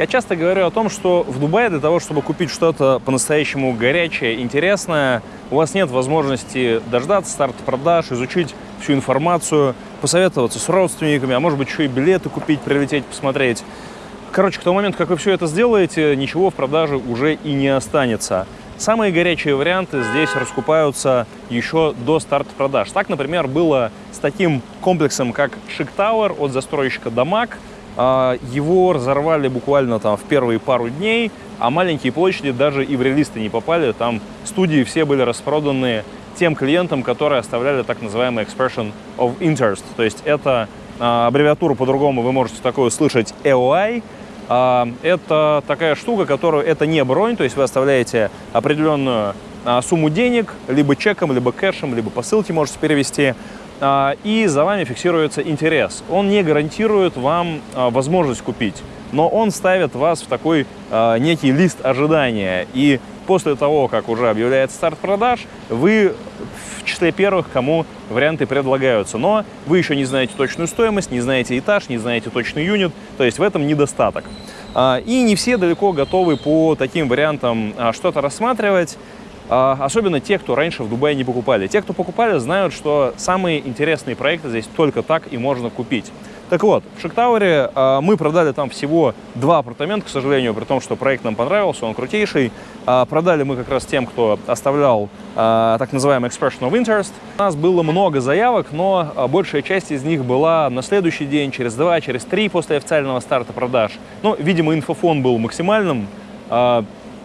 Я часто говорю о том, что в Дубае для того, чтобы купить что-то по-настоящему горячее, интересное, у вас нет возможности дождаться старта продаж, изучить всю информацию, посоветоваться с родственниками, а может быть еще и билеты купить, прилететь, посмотреть. Короче, к тому моменту, как вы все это сделаете, ничего в продаже уже и не останется. Самые горячие варианты здесь раскупаются еще до старта продаж. Так, например, было с таким комплексом, как Chic Tower от застройщика Дамаг. А, его разорвали буквально там в первые пару дней, а маленькие площади даже и в релисты не попали. Там студии все были распроданы тем клиентам, которые оставляли так называемый expression of interest. То есть это а, аббревиатуру по-другому вы можете такое услышать EOI – а, это такая штука, которую это не бронь, то есть вы оставляете определенную сумму денег, либо чеком, либо кэшем, либо по ссылке можете перевести, и за вами фиксируется интерес. Он не гарантирует вам возможность купить, но он ставит вас в такой некий лист ожидания. И после того, как уже объявляется старт продаж, вы в числе первых, кому варианты предлагаются. Но вы еще не знаете точную стоимость, не знаете этаж, не знаете точный юнит, то есть в этом недостаток. А, и не все далеко готовы по таким вариантам а, что-то рассматривать, а, особенно те, кто раньше в Дубае не покупали. Те, кто покупали, знают, что самые интересные проекты здесь только так и можно купить. Так вот, в Шиктауэре э, мы продали там всего два апартамента, к сожалению, при том, что проект нам понравился, он крутейший. Э, продали мы как раз тем, кто оставлял так называемый expression of interest. У нас было много заявок, но большая часть из них была на следующий день, через два, через три после официального старта продаж. Ну, видимо, инфофон был максимальным.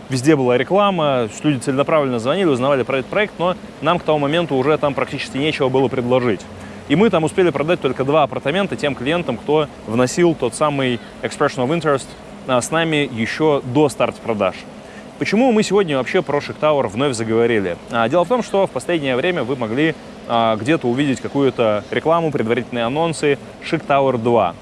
Везде была реклама, люди целенаправленно звонили, узнавали про этот проект, но нам к тому моменту уже там практически нечего было предложить. И мы там успели продать только два апартамента тем клиентам, кто вносил тот самый expression of interest а, с нами еще до старта продаж. Почему мы сегодня вообще про Chic Tower вновь заговорили? А, дело в том, что в последнее время вы могли а, где-то увидеть какую-то рекламу, предварительные анонсы Chic Tower 2.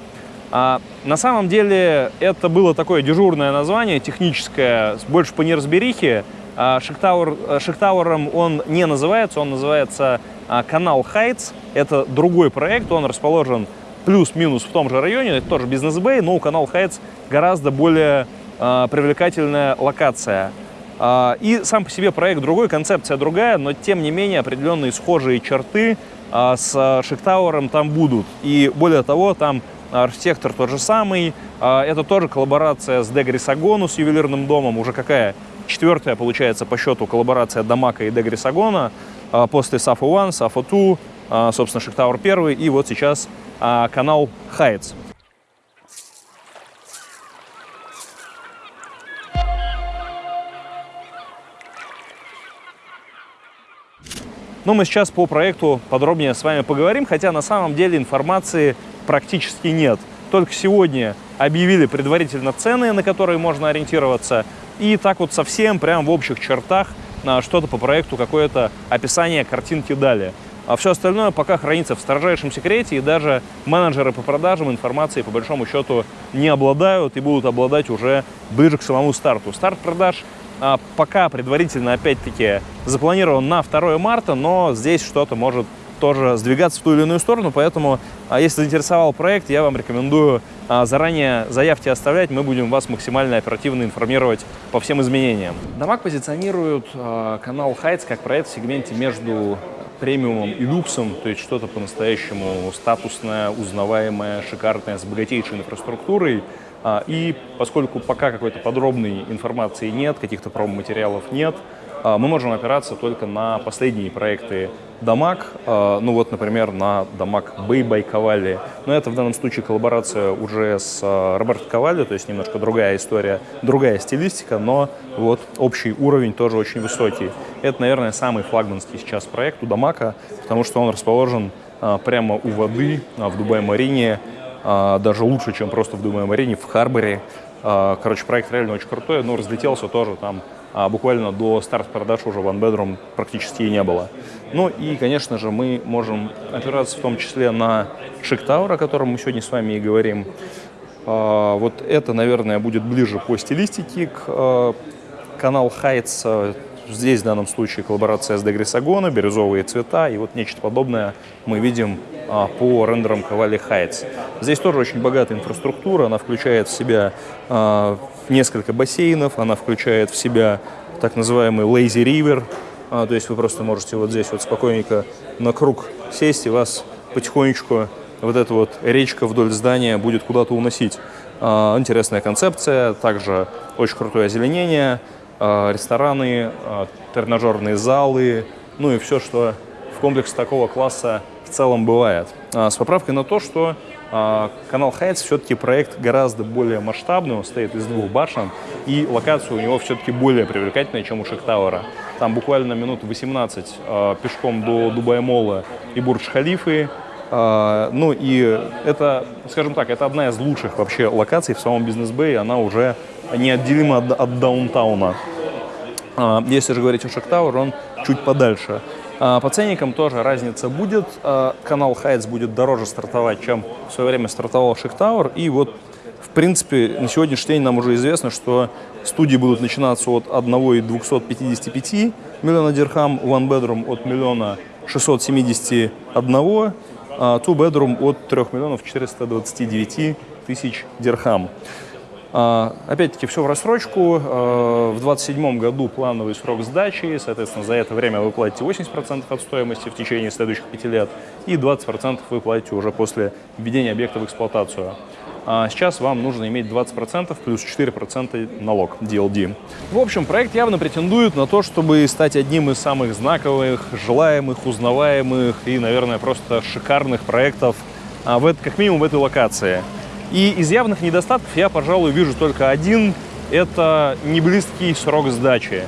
На самом деле это было такое дежурное название, техническое, больше по неразберихе. Chic Tower, Chic Tower он не называется, он называется а, канал Heights – это другой проект, он расположен плюс-минус в том же районе, это тоже бизнес-бэй, но у канал Heights гораздо более э, привлекательная локация. Э, и сам по себе проект другой, концепция другая, но тем не менее определенные схожие черты э, с Шиктауэром там будут. И более того, там архитектор тот же самый, э, это тоже коллаборация с Дегри Сагону, с ювелирным домом, уже какая четвертая, получается, по счету коллаборация Дамака и Дегри Сагона. А, после Safo One, Safo Two, а, собственно, Шиктауэр 1 и вот сейчас а, канал Heights. Но ну, мы сейчас по проекту подробнее с вами поговорим, хотя на самом деле информации практически нет. Только сегодня объявили предварительно цены, на которые можно ориентироваться, и так вот совсем прям в общих чертах что-то по проекту, какое-то описание картинки дали. А все остальное пока хранится в строжайшем секрете, и даже менеджеры по продажам информации по большому счету не обладают и будут обладать уже ближе к самому старту. Старт продаж пока предварительно, опять-таки, запланирован на 2 марта, но здесь что-то может тоже сдвигаться в ту или иную сторону, поэтому, а, если заинтересовал проект, я вам рекомендую а, заранее заявки оставлять, мы будем вас максимально оперативно информировать по всем изменениям. Дамаг позиционирует а, канал Heights как проект в сегменте между премиумом и люксом, то есть что-то по-настоящему статусное, узнаваемое, шикарное, с богатейшей инфраструктурой. И поскольку пока какой-то подробной информации нет, каких-то промо-материалов нет, мы можем опираться только на последние проекты Дамаг, э, ну вот, например, на Дамаг Бэй Бай Ковали. Но это в данном случае коллаборация уже с Роберто Ковали, то есть немножко другая история, другая стилистика, но вот общий уровень тоже очень высокий. Это, наверное, самый флагманский сейчас проект у Дамака, потому что он расположен прямо у воды в Дубай-Марине, даже лучше, чем просто в Дубай-Марине, в Харборе. Короче, проект реально очень крутой, но разлетелся тоже там а буквально до старта продаж уже One Bedroom практически и не было. Ну и, конечно же, мы можем опираться в том числе на Chic Tower, о котором мы сегодня с вами и говорим. А, вот это, наверное, будет ближе по стилистике к а, канал Heights. Здесь в данном случае коллаборация с Дегрисагона, бирюзовые цвета и вот нечто подобное мы видим а, по рендерам Кавали Heights. Здесь тоже очень богатая инфраструктура, она включает в себя а, несколько бассейнов, она включает в себя так называемый Lazy River, а, то есть вы просто можете вот здесь вот спокойненько на круг сесть и вас потихонечку вот эта вот речка вдоль здания будет куда-то уносить. А, интересная концепция, также очень крутое озеленение, рестораны, а, тренажерные залы, ну и все, что в комплексе такого класса в целом бывает. С поправкой на то, что Canal Heights все-таки проект гораздо более масштабный, он стоит из двух башен, и локация у него все-таки более привлекательная, чем у Шахтауэра. Там буквально минут 18 пешком до Дубай-Мола и Бурдж-Халифы, а, ну и это, скажем так, это одна из лучших вообще локаций в самом Business Bay е, она уже неотделима от, от даунтауна. А, если же говорить о Шактауэр, он чуть подальше. А, по ценникам тоже разница будет. Канал Хайтс будет дороже стартовать, чем в свое время стартовал Шактауэр. И вот, в принципе, на сегодняшний день нам уже известно, что студии будут начинаться от 1,255 миллиона дирхам, One Bedroom от миллиона 671 а two bedroom от 3 миллионов 429 тысяч дирхам. А, опять-таки, все в рассрочку. А, в 2027 году плановый срок сдачи, соответственно, за это время вы платите 80% от стоимости в течение следующих 5 лет, и 20% вы платите уже после введения объекта в эксплуатацию. А сейчас вам нужно иметь 20% плюс 4% налог DLD. В общем, проект явно претендует на то, чтобы стать одним из самых знаковых, желаемых, узнаваемых и, наверное, просто шикарных проектов, а, в, как минимум в этой локации. И из явных недостатков я, пожалуй, вижу только один – это неблизкий срок сдачи.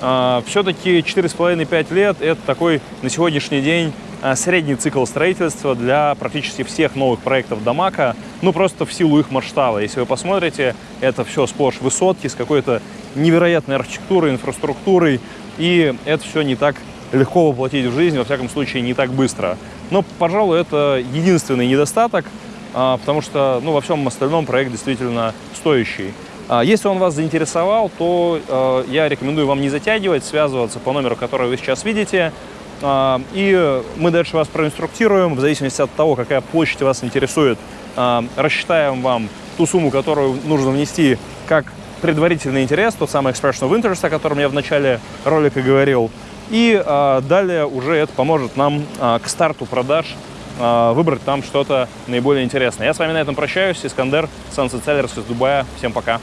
А, Все-таки 4,5-5 лет – это такой на сегодняшний день средний цикл строительства для практически всех новых проектов Дамака, ну просто в силу их масштаба. Если вы посмотрите, это все сплошь высотки с какой-то невероятной архитектурой, инфраструктурой, и это все не так легко воплотить в жизнь, во всяком случае, не так быстро. Но, пожалуй, это единственный недостаток, а, потому что ну, во всем остальном проект действительно стоящий. А, если он вас заинтересовал, то я рекомендую вам не затягивать, связываться по номеру, который вы сейчас видите, и мы дальше вас проинструктируем, в зависимости от того, какая площадь вас интересует, а, рассчитаем вам ту сумму, которую нужно внести как предварительный интерес, тот самый expression of interest, о котором я в начале ролика говорил. И а, далее уже это поможет нам к старту продаж выбрать там что-то наиболее интересное. Я с вами на этом прощаюсь. Искандер, Sunset Sellers из Дубая. Всем пока.